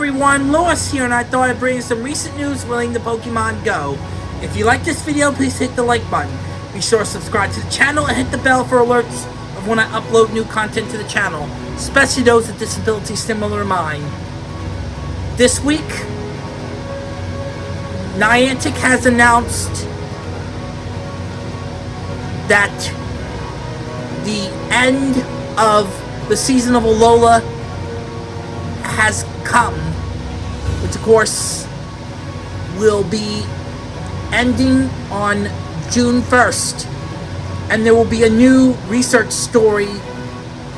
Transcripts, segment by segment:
everyone, Lewis here, and I thought I'd bring you some recent news relating to Pokemon Go. If you like this video, please hit the like button. Be sure to subscribe to the channel and hit the bell for alerts of when I upload new content to the channel, especially those with disabilities similar to mine. This week, Niantic has announced that the end of the season of Alola has come, which of course will be ending on June 1st. And there will be a new research story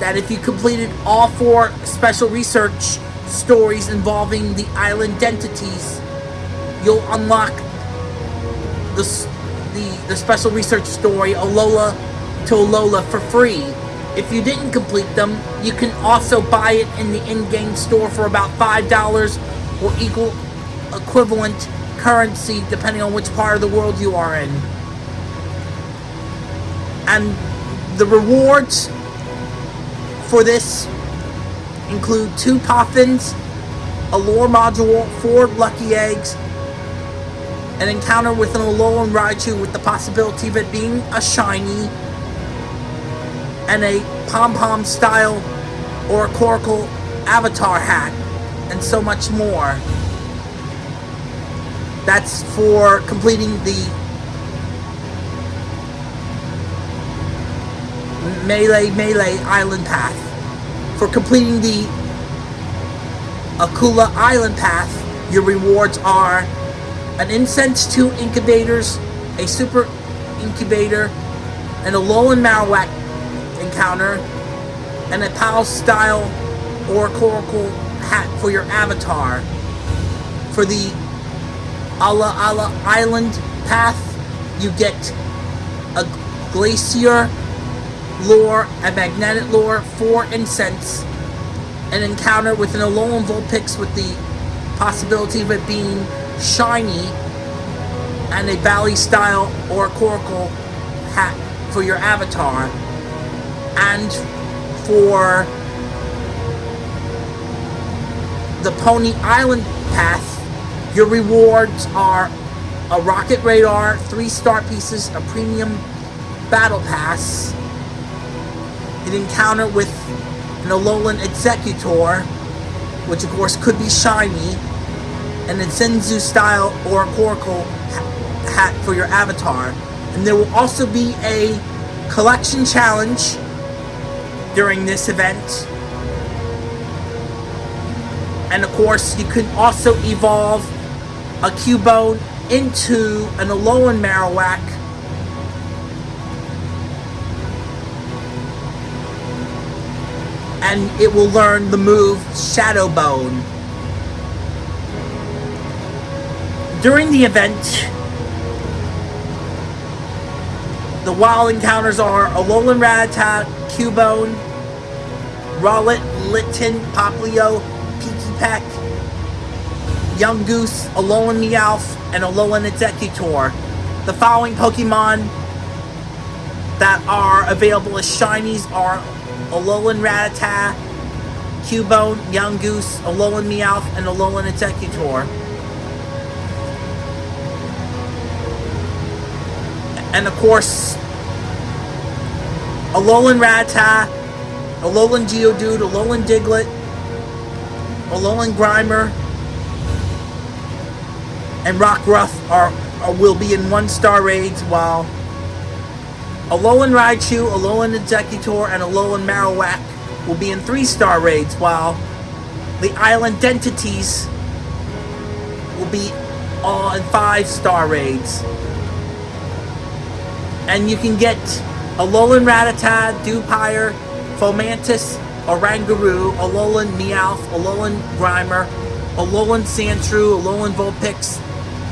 that if you completed all four special research stories involving the island entities, you'll unlock the, the, the special research story Alola to Alola for free. If you didn't complete them, you can also buy it in the in-game store for about $5 or equal equivalent currency depending on which part of the world you are in. And the rewards for this include two Poffins, a lure module, four lucky eggs, an encounter with an Alolan Raichu with the possibility of it being a shiny, and a pom-pom style Oricorio avatar hat, and so much more. That's for completing the Melemele Island Path. For completing the Akala Island Path, your rewards are an Incense 2 Incubators, a Super Incubator, and a Alolan Marowak encounter, and a Pa'u style Oricorio hat for your avatar. For the Ula'ula Island path, you get a Glacier lure, a Magnetic lure, 4 Incense, an encounter with an Alolan Vulpix with the possibility of it being shiny, and a Baile style Oricorio hat for your avatar and for the Poni Island path, your rewards are a rocket radar, three star pieces, a premium battle pass, an encounter with an Alolan Exeggutor, which of course could be shiny, and a Zenzu style or Oracle hat for your avatar. And there will also be a collection challenge during this event. And of course, you can also evolve a Cubone into an Alolan Marowak. And it will learn the move Shadow Bone. During the event, the wild encounters are Alolan Rattata, Cubone, Rowlet, Litten, Popplio, Peck, Yungoos, Alolan Meowth, and Alolan Exeggutor. The following Pokemon that are available as shinies are Alolan Rattata, Cubone, Yungoos, Alolan Meowth, and Alolan Exeggutor. And of course, Alolan Rattata, Alolan Geodude, Alolan Diglett, Alolan Grimer, and Rockruff are, are will be in one-star raids, while Alolan Raichu, Alolan Exeggutor, and Alolan Marowak will be in three-star raids, while the island entities will be all in five-star raids. And you can get Alolan Rattata, Dewpider, Fomantis, Oranguru, Alolan Meowth, Alolan Grimer, Alolan Sandshrew, Alolan Vulpix,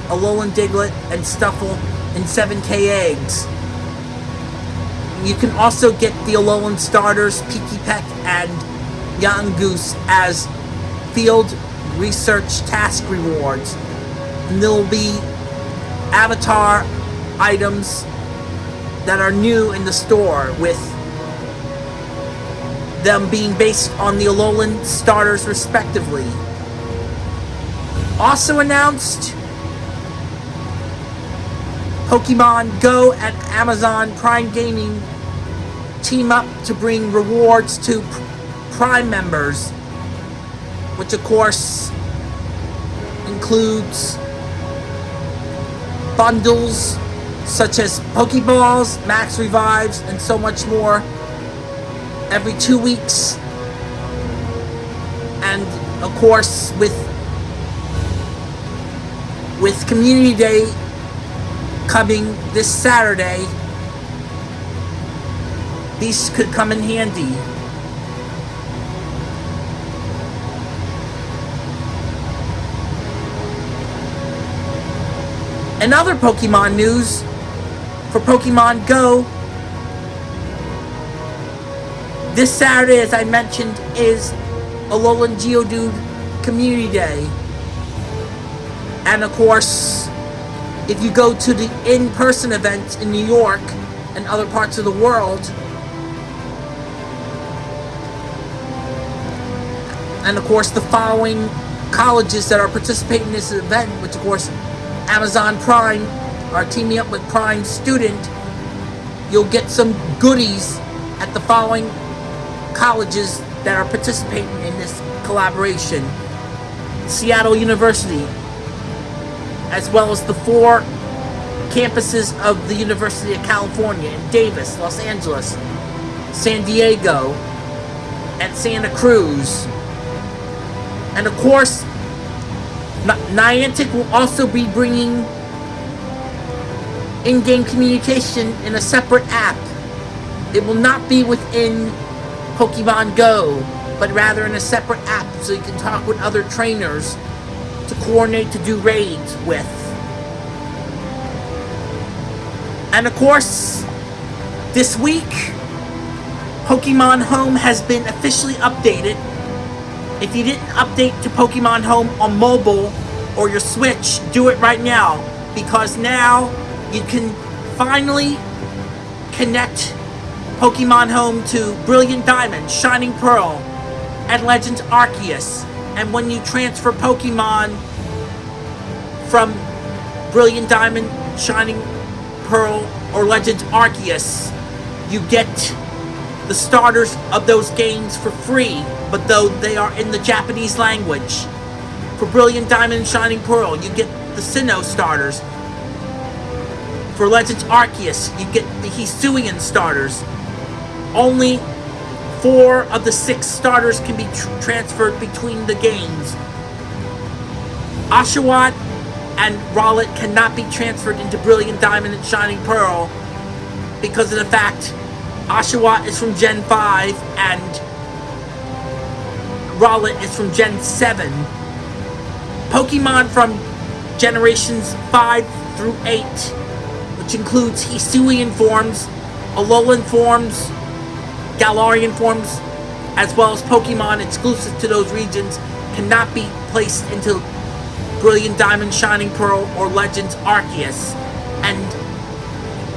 Alolan Diglett, and Stufful, and 7k eggs. You can also get the Alolan starters, Pikipek and Yungoos as field research task rewards. And there will be avatar items that are new in the store with them being based on the Alolan starters respectively. also announced Pokemon Go and Amazon Prime Gaming team up to bring rewards to Prime members, which of course includes bundles such as Pokeballs, Max Revives, and so much more every two weeks. And of course, with with Community Day coming this Saturday, these could come in handy. And other Pokemon news for Pokemon Go. This Saturday, as I mentioned, is Alolan Geodude Community Day. And of course, if you go to the in-person event in New York and other parts of the world, and of course the following colleges that are participating in this event, which of course Amazon Prime are teaming up with Prime Student, you'll get some goodies at the following colleges that are participating in this collaboration. Seattle University, as well as the four campuses of the University of California in Davis, Los Angeles, San Diego, and Santa Cruz. And of course, Niantic will also be bringing in-game communication in a separate app. It will not be within Pokemon Go, but rather in a separate app so you can talk with other trainers to coordinate to do raids with. And of course, this week, Pokemon Home has been officially updated. If you didn't update to Pokemon Home on mobile or your Switch, do it right now. Because now you can finally connect Pokemon Home to Brilliant Diamond, Shining Pearl, and Legends Arceus and when you transfer Pokemon from Brilliant Diamond, Shining Pearl, or Legends Arceus, you get the starters of those games for free, but though they are in the Japanese language. For Brilliant Diamond and Shining Pearl, you get the Sinnoh starters. For Legends Arceus, you get the Hisuian starters. Only Four of the six starters can be tr transferred between the games. Oshawott and Rowlet cannot be transferred into Brilliant Diamond and Shining Pearl because of the fact Oshawott is from Gen 5 and Rowlet is from Gen 7. Pokemon from Generations 5 through 8, which includes Hisuian forms, Alolan forms, Galarian forms, as well as Pokemon exclusive to those regions, cannot be placed into Brilliant Diamond, Shining Pearl, or Legends Arceus. And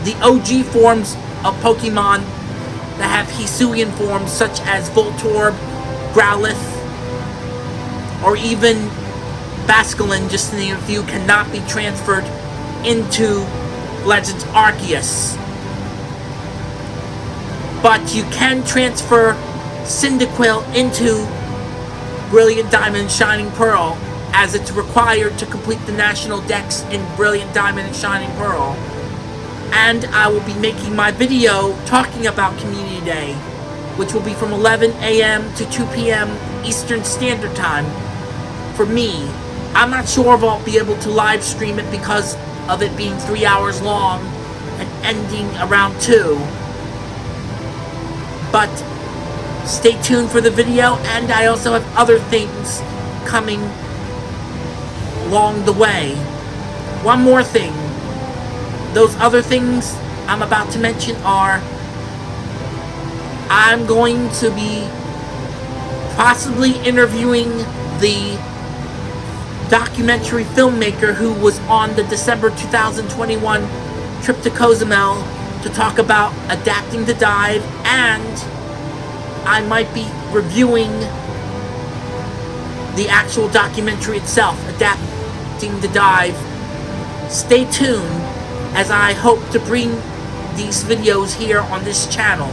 the OG forms of Pokemon that have Hisuian forms, such as Voltorb, Growlithe, or even Basculin, just to name a few, cannot be transferred into Legends Arceus but you can transfer Cyndaquil into Brilliant Diamond Shining Pearl as it's required to complete the national dex in Brilliant Diamond and Shining Pearl. And I will be making my video talking about Community Day, which will be from 11 a.m. to 2 p.m. Eastern Standard Time for me. I'm not sure if I'll be able to live stream it because of it being three hours long and ending around 2. But stay tuned for the video, and I also have other things coming along the way. One more thing. Those other things I'm about to mention are I'm going to be possibly interviewing the documentary filmmaker who was on the December 2021 trip to Cozumel to talk about adapting to dive and I might be reviewing the actual documentary itself, Adapting to dive. Stay tuned as I hope to bring these videos here on this channel.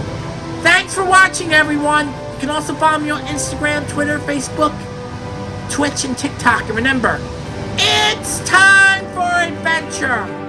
Thanks for watching, everyone. You can also follow me on Instagram, Twitter, Facebook, Twitch, and TikTok. And remember, it's time for adventure.